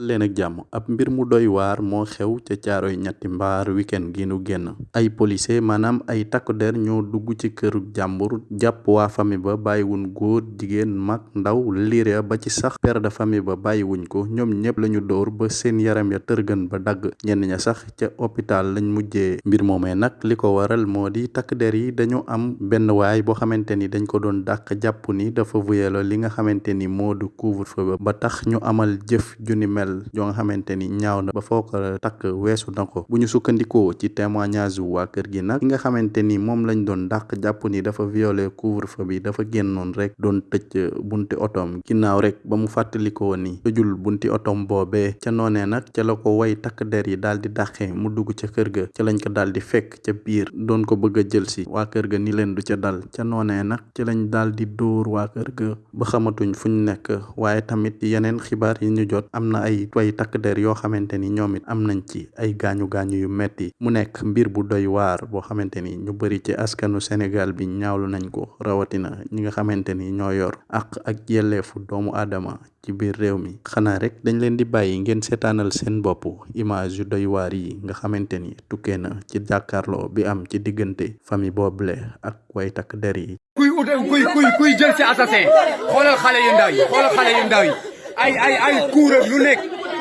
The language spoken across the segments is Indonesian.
leen ak jàmm. Ab mbir mu doy waar moo xew ca caaroy ñetti mbaar weekend gi nu génn. Ay policier maanaam ay takku der ñoo dugg ci këru jàmbur jàpp waa famille ba bàyyiwuñ góor jigéen mag ndaw liire ba ci sax. Père de famille ba bàyyiwuñ ko ñoom ñépp lañu dóor ba seen yaram ya tërgën ba dagg. Ñenn ña sax ca hôpital lañ mujjee. Mbir moomee nag li waral moo di takk der yi dañu am benn waay boo xamante ni dañ ko doon dàq jàpp ni dafa vuyelo li nga xamante ni moo du couvre-feu ba. Tax ñu amal jëf ju mel joo nga xamante ni ñaaw na ba foo ko takk weesu na ko bu ñu sukkandikoo ci témoignage waa kër gi nag ki nga xamante ni moom lañ doon dàq jàpp ni dafa violé couvre-feu bi dafa génnoon rek. Doon tëj bunti otoom ginnaaw rek ba mu fàttalikoo ni. Bunti otoom boobee ca noonee nag ca la ko way takk der yi daal di dàqee mu dugg ca kër ga ca lañ ko daal di fekk ca biir doon ko bëgg jël si. Waa kër ga ni leen du ca dal. Ca noonee nag ca lañ daal di dóor waa kër ga ba xamatuñ fuñ nekk waaye tamit yeneen xibaar yi ñu jot am na ay way takk der yoo xamante ni am nañ ci ay gaañu gaañu yu metti. Mu nekk mbir bu doy waar boo xamante ni ñu bari ci askanu Sénégal bi ñaawlu nañ ko rawatina ñi nga xamante ni ñoo yor àq ak yelleefu doomu aadama ci biir réew mi. Xanaa rek dañ leen di bàyyi ngeen seetaanal seen bopp image yu doy waar yi nga xamante ni na ci jàkkaarloo bi am ci diggante famille boobule ak way takk der yi. Kuy kuy kuy kuy jël si assassin. Xoolal xale yu ndaw yi xoolal xale yu ndaw yi ay ay ay kuuram lu nekk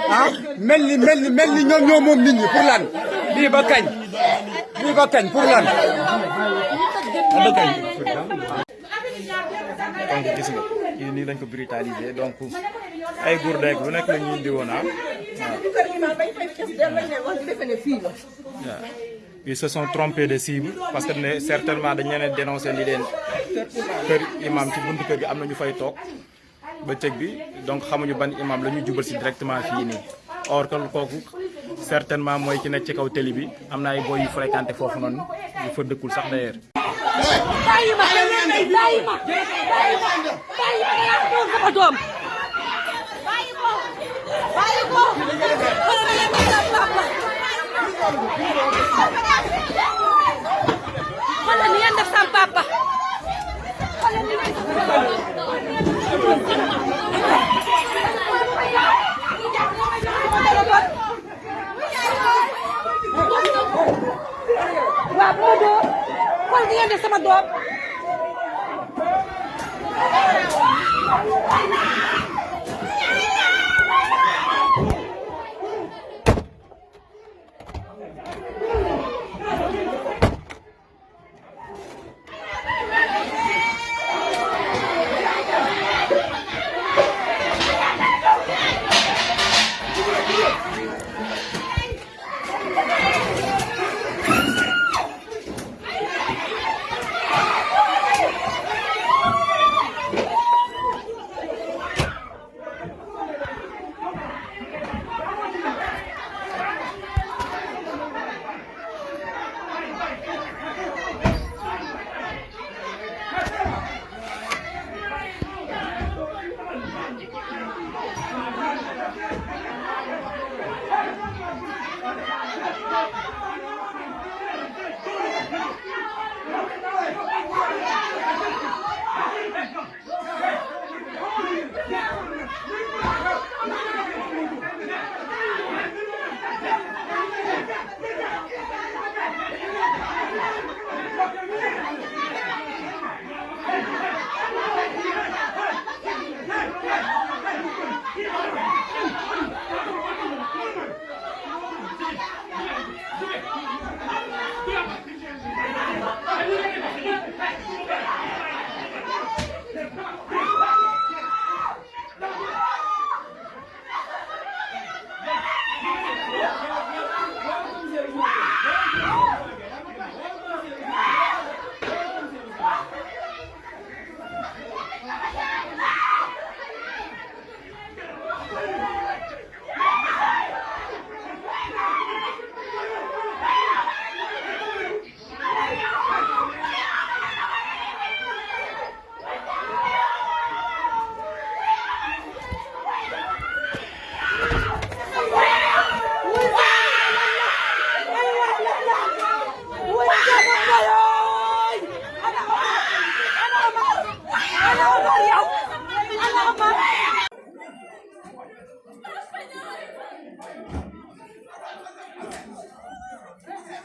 ah mel ni mel ni mel ni ñoom ñoo moom nit ñi pour lan? Donc brutalisé donc ah. Ils se sont trompés de cible parce que ne certainement dañ leen dénoncé ni leen kër imam ci buntu kër gi am na bi donc xamuñu ban imam la jubal si directement or que certainement mooy ki nekk ci kaw télé bi boy fréquenté foofu noonu yu d'ailleurs sama dua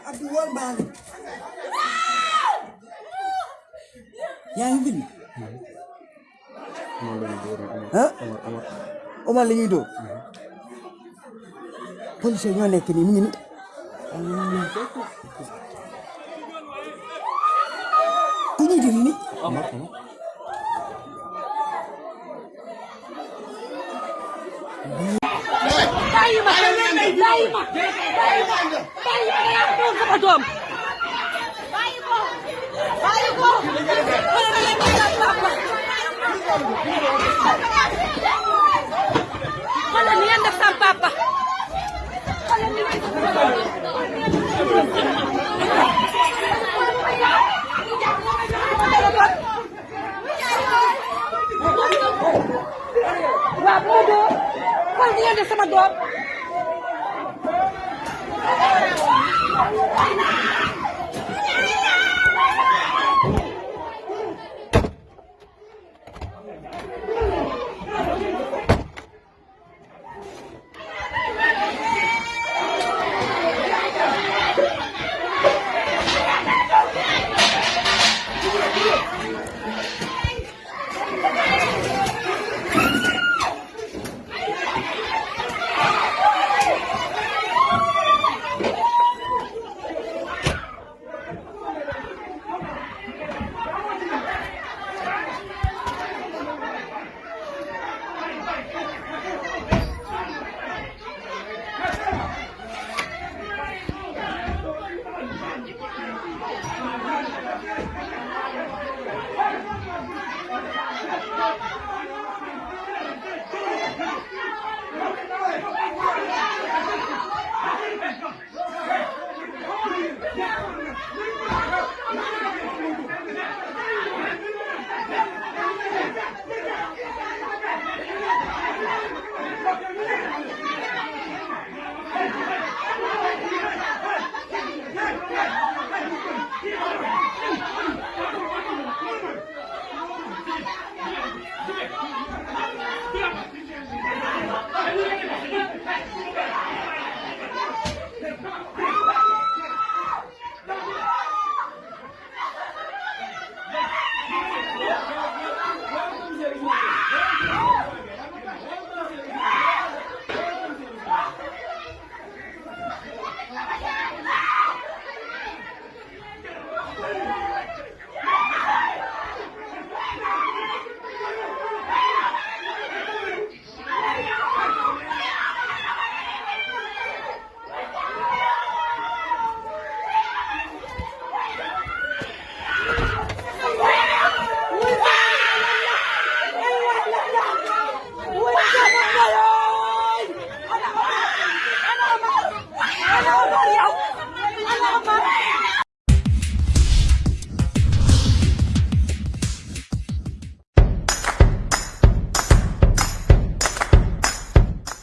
Aduan balik. yang ini, bind. ah Omar la ñuy dóor. ini ñoo nekk nii bàyyi ma. bàyyi ma bàyyi ma yaa doon sama doom bàyyi ko bàyyi ko xoolal ma leen may laaj papa xoolal ni ngeen def sama papa xoolal ni ngeen def sama waaw bu ma dóor xool ni ngeen def sama doom